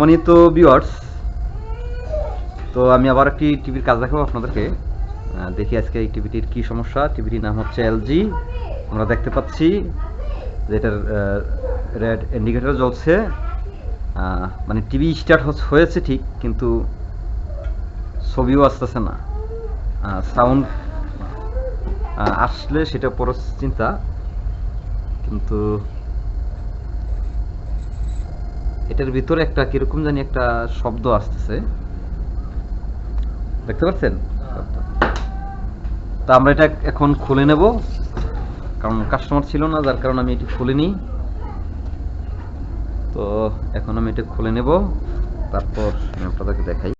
সম্মানিত ভিউয়ার্স তো আমি আবার একটি টিভির কাজ দেখাবো আপনাদেরকে। দেখি আজকে এই টিভিটির কি সমস্যা। টিভিটির নাম হচ্ছে এলজি আমরা দেখতে পাচ্ছি যে এটার রেড ইন্ডিকেটার জ্বলছে। মানে টিভি স্টার্ট হয়েছে ঠিক, কিন্তু ছবিও আসতেছে না। সাউন্ড আসলে সেটা পরে চিন্তা, কিন্তু এটার ভিতরে একটা কীরকম জানি একটা শব্দ আসতেছে। দেখতে পাচ্ছেন? তা আমরা এটা এখন খুলে নেব। কারণ কাস্টমার ছিল না, যার কারণে আমি এটি খুলিনি। তো এখন আমি এটা খুলে নেব। তারপর আমি আপনাদেরকে দেখাই।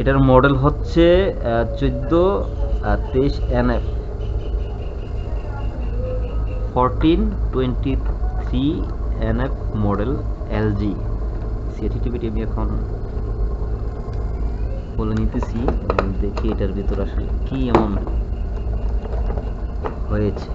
এটার মডেল হচ্ছে চোদ্দ তেইশ N F fourteen twenty three N F model LG টিভিটি আমি এখন বলে নিতেছি, দেখি এটার ভিতর আসলে কি এমন হয়েছে।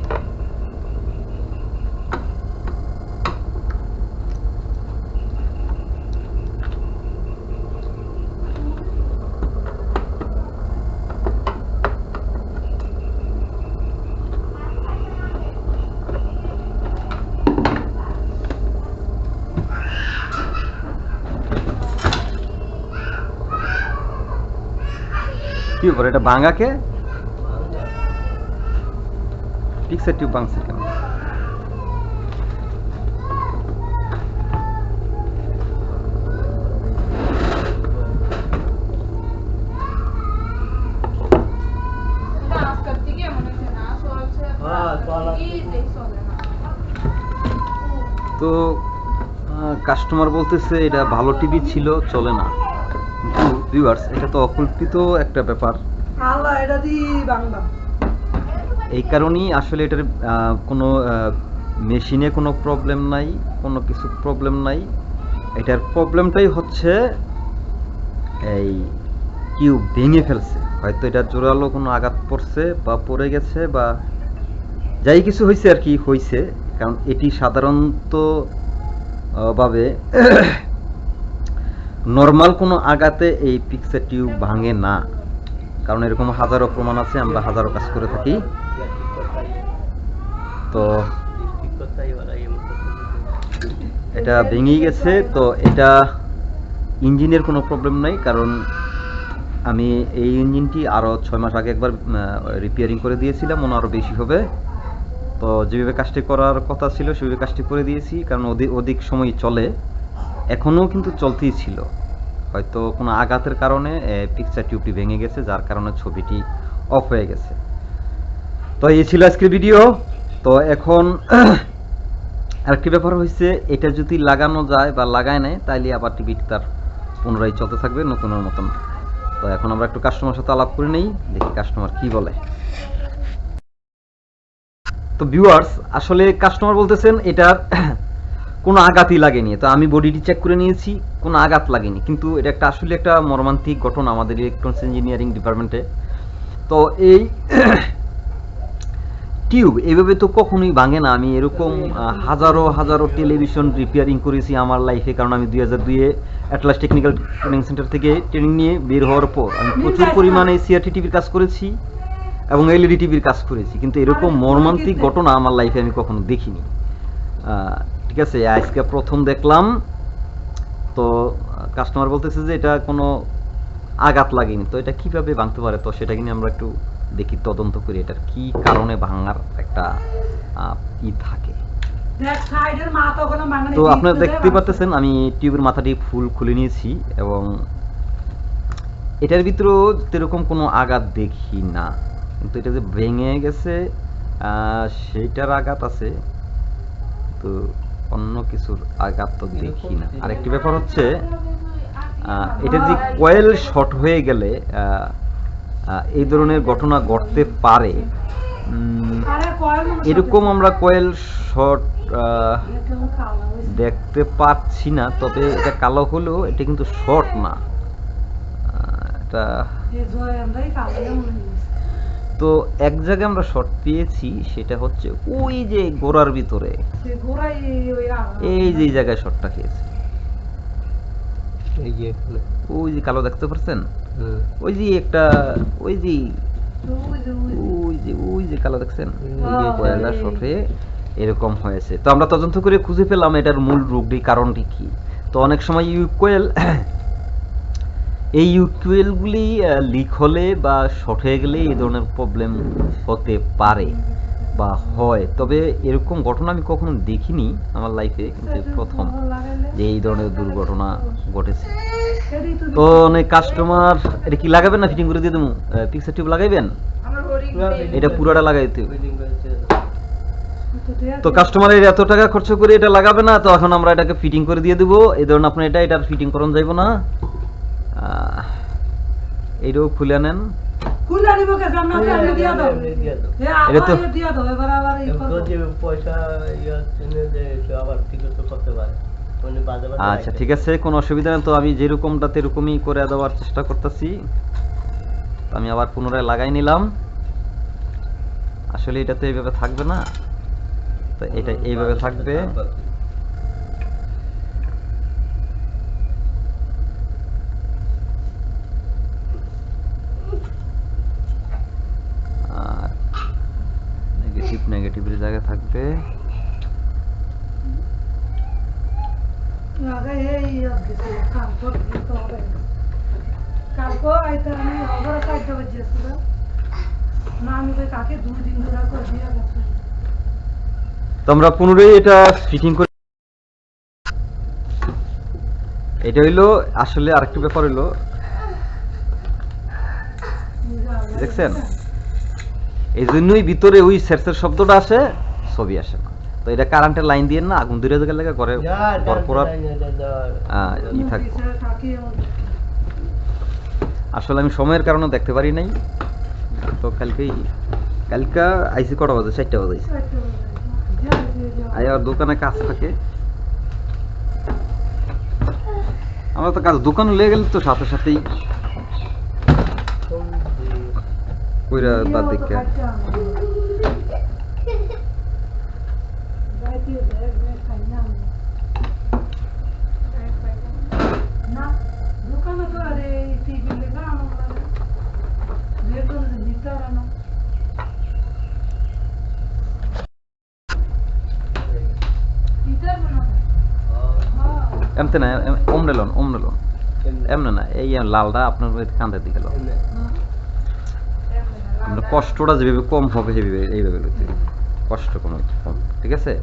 কি ব্যাপার এটা ভাঙাকে পিক্সার টিউব ভাঙছে কেন? তো কাস্টমার বলতেছে, এটা ভালো টিভি ছিল, চলে না। ভিউয়ার্স এটা তো অকল্পিত একটা ব্যাপার। আল্লাহ এটা দি বাংলা। এই কারণেই আসলে এটার কোনো মেশিনে কোনো প্রবলেম নাই কোনো কিছু প্রবলেম নাই। এটার প্রবলেমটাই হচ্ছে এই কিউব ভেঙে ফেলছে। হয়তো এটা জোরালো কোনো আঘাত পড়ছে বা পড়ে গেছে বা যাই কিছু হয়েছে আর কি হয়েছে কারণ এটি সাধারণত ভাবে নর্মাল কোনো আঘাতে এই পিক্সার টিউব ভাঙে না। কারণ এরকম হাজারো প্রমাণ আছে, আমরা হাজারো কাজ করে থাকি। তো এটা ভেঙেই গেছে, তো এটা ইঞ্জিনের কোনো প্রবলেম নাই, কারণ আমি এই ইঞ্জিনটি আরও ছয় মাস আগে একবার রিপেয়ারিং করে দিয়েছিলাম মনে আরও বেশি হবে। তো যেভাবে কাজটি করার কথা ছিল, সেভাবে কাজটি করে দিয়েছি, কারণ অধিক অধিক সময় চলে। এখনও কিন্তু চলতেই ছিল। হয়তো কোনো আঘাতের কারণে পিকচার টিউবটি ভেঙে গেছে, যার কারণে ছবিটি অফ হয়ে গেছে। তো এই ছিল আজকের ভিডিও তো এখন আরেকটি ব্যাপার হয়েছে, এটা যদি লাগানো যায় বা লাগায় নেয় তাইলে আবার টিভিটি তার পুনরায় চলতে থাকবে নতুনের মতন। তো এখন আমরা একটু কাস্টমার সাথে আলাপ করে নেই, দেখি কাস্টমার কি বলে। তো ভিউয়ার্স আসলে কাস্টমার বলতেছেন, এটার কোনো আঘাতই লাগেনি। তো আমি বডিটি চেক করে নিয়েছি কোনো আঘাত লাগেনি। কিন্তু এটা একটা আসলে একটা মর্মান্তিক ঘটনা আমাদের ইলেকট্রনিক্স ইঞ্জিনিয়ারিং ডিপার্টমেন্টে তো এই টিউব এভাবে তো কখনোই ভাঙে না। আমি এরকম হাজারো হাজারো টেলিভিশন রিপেয়ারিং করেছি আমার লাইফে কারণ আমি দুই হাজার দুইয়ে অ্যাটলাস টেকনিক্যাল ট্রেনিং সেন্টার থেকে ট্রেনিং নিয়ে বের হওয়ার পর আমি প্রচুর পরিমাণে সিআরটি টিভির কাজ করেছি এবং এলইডি টিভির কাজ করেছি। কিন্তু এরকম মর্মান্তিক ঘটনা আমার লাইফে আমি কখনো দেখিনি। ঠিক আছে আজকে প্রথম দেখলাম। তো কাস্টমার বলতেছে যে এটা কোনো আঘাত লাগেনি। তো এটা কীভাবে ভাঙতে পারে? তো সেটা কিনে আমরা একটু দেখি তদন্ত করি এটার কি কারণে ভাঙার একটা ই থাকে। তো আপনারা দেখতে পাচ্ছেন আমি টিউবের মাথাটি ফুল খুলে নিয়েছি এবং এটার ভিতরেও সেরকম কোনো আঘাত দেখি না। কিন্তু এটা যে ভেঙে গেছে আহ, সেইটার আঘাত আছে। তো অন্য কিছুর আঘাত তো দেখি না। আরেকটি ব্যাপার হচ্ছে এটা যে কয়েল শর্ট হয়ে গেলে এই ধরনের ঘটনা ঘটতে পারে এরকম আমরা কয়েল শর্ট দেখতে পাচ্ছি না তবে এটা কালো হলেও এটা কিন্তু শর্ট না। এটা তো এক জায়গায় আমরা শর্ট পেয়েছি সেটা হচ্ছে ওই যে গোড়ার ভিতরে। এই যে জায়গায় শর্টটা খেয়েছে। এই যে এখানে। ওই যে কালো দেখতে পাচ্ছেন ওই যে একটা ওই যে ওই যে ওই যে। কালো দেখছেন? যে হ্যাঁ, কয়লা শর্টে এরকম হয়েছে। তো আমরা তদন্ত করে খুঁজে পেলাম এটার মূল রোগটি কারণটি কি? তো অনেক সময় ইউকোয়েল এই ইউকোয়েলগুলি লিক হলে বা শর্ট হয়ে গেলে এই ধরনের প্রবলেম হতে পারে বা হয়। তবে এরকম ঘটনা আমি কখনো দেখিনি আমার লাইফে কিন্তু প্রথম যে এই ধরনের দুর্ঘটনা ঘটেছে। তো অনেক কাস্টমার এটা কি লাগাবেন না ফিটিং করে দিয়ে দেবো? পিক্সার টিউব লাগাইবেন। এটা পুরোটা লাগাইতে। তো কাস্টমারের এত টাকা খরচ করে এটা লাগাবে না তো এখন আমরা এটাকে ফিটিং করে দিয়ে দেবো। এই ধরুন আপনি এটা এটার ফিটিং করুন যাইব না। এইটাও খুলে নেন। খুলে নিব দিয়া দাও। এটা তো- দিয়া দাও এবার আবার পয়সা ইয়ে আবার ঠিক করতে পারে। বাজে আচ্ছা ঠিক আছে কোনো অসুবিধা নেই। তো আমি যেরকমটা তেরকমই করে দেওয়ার চেষ্টা করতেছি আমি আবার পুনরায় লাগাই নিলাম। আসলে এটা তো এইভাবে থাকবে না। তো এটা এইভাবে থাকবে আর নেগেটিভ নেগেটিভের জায়গায় থাকবে আগে এই অভ্যেস কাম করতে তো হবে কালকে আইতে আমি অগর কাটতে বসেছিল না আমি কই কাকে দুই দিন ধরে করে দিয়া গেছে। তো পুনরায় এটা ফিটিং করে এটা হইল আসলে আরেকটা ব্যাপার হইল। দেখছেন? এই জন্যই ভিতরে ওই সেরসের শব্দটা আসে ছবি আসে। না তো এটা কারেন্টের লাইন দিয়ে না আগুন ধরে গেলে ঘরে কর্পোরাট যা, যা, যা, যা। আহ, ই থাকব। আসলে আমি সময়ের কারণে দেখতে পারি নাই। তো কালকেই কালকে আইসি কটা বাজে? চারটা বাজে আর দোকানে কাজ থাকে। আমরা তো কাজ দোকান লেগে গেলে তো সাথে সাথেই কইরা বাদ দিকে না দোকানে তো আরে টিভি লেখা আমার যেহেতু ভিতরে না ভিতরে না হ্যাঁ এমতে না লন লন এমনে না এই লালটা আপনার কান্দের দিকে লন আপনার কষ্টটা যেভাবে কম হবে সেভাবে এইভাবে লইতে কষ্ট কম কম ঠিক আছে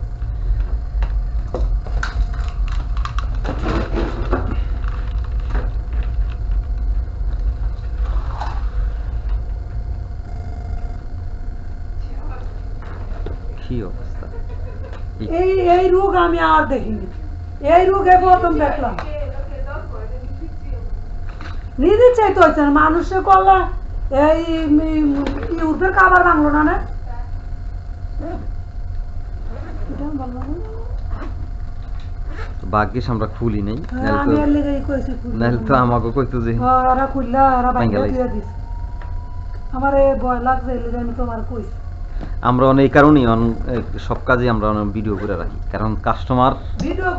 কি অবস্থা এই- এই এই রোগ আমি আর দেখিনি এই রোগে প্রথম দেখলাম নিজে চাইতে হচ্ছে না মানুষে করলে এই ইউরোপের খাবার বাংলো না না এটা বললাম না। ভাগ্যিস আমরা খুলি নাই হ্যাঁ, নাহলে তো খুলতে। নাহলে তো আমাকে কইতো যে হ্যাঁ, ওরা খুললা ওরা বাইরে দিয়ে দিস আমার এই ভয় লাগছে আমি তোমার কইছি আমরা অনেক কারণেই সব কাজে আমরা ভিডিও করে রাখি। কারণ কাস্টমার ভিডিও